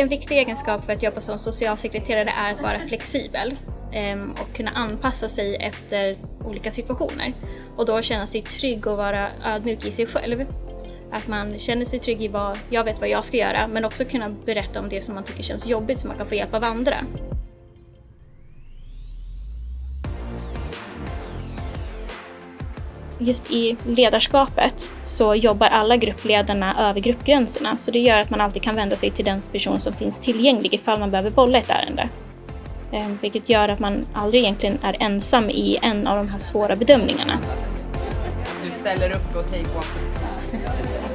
en viktig egenskap för att jobba som socialsekreterare är att vara flexibel ehm, och kunna anpassa sig efter olika situationer. Och då känna sig trygg och vara ödmjuk i sig själv. Att man känner sig trygg i vad jag vet vad jag ska göra men också kunna berätta om det som man tycker känns jobbigt så man kan få hjälp av andra. Just i ledarskapet så jobbar alla gruppledarna över gruppgränserna så det gör att man alltid kan vända sig till den person som finns tillgänglig ifall man behöver bolla ett ärende. Ehm, vilket gör att man aldrig egentligen är ensam i en av de här svåra bedömningarna. Du ställer upp och take one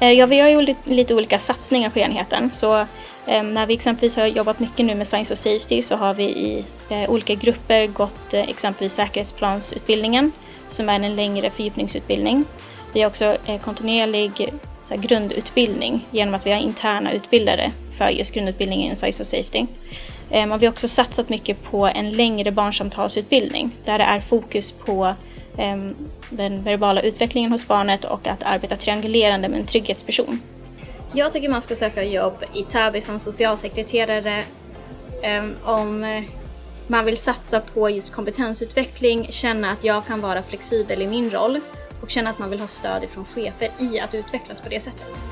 Eh, ja, vi har ju lite olika satsningar på enheten. Så ehm, när vi exempelvis har jobbat mycket nu med Science of Safety så har vi i eh, olika grupper gått eh, exempelvis säkerhetsplansutbildningen som är en längre fördjupningsutbildning. Vi har också kontinuerlig så grundutbildning genom att vi har interna utbildare för just grundutbildningen i Science of Safety. Ehm, och vi har också satsat mycket på en längre barnsamtalsutbildning där det är fokus på Ehm, den verbala utvecklingen hos barnet och att arbeta triangulerande med en trygghetsperson. Jag tycker man ska söka jobb i Täby som socialsekreterare ehm, om eh, man vill satsa på just kompetensutveckling, känna att jag kan vara flexibel i min roll och känna att man vill ha stöd från chefer i att utvecklas på det sättet.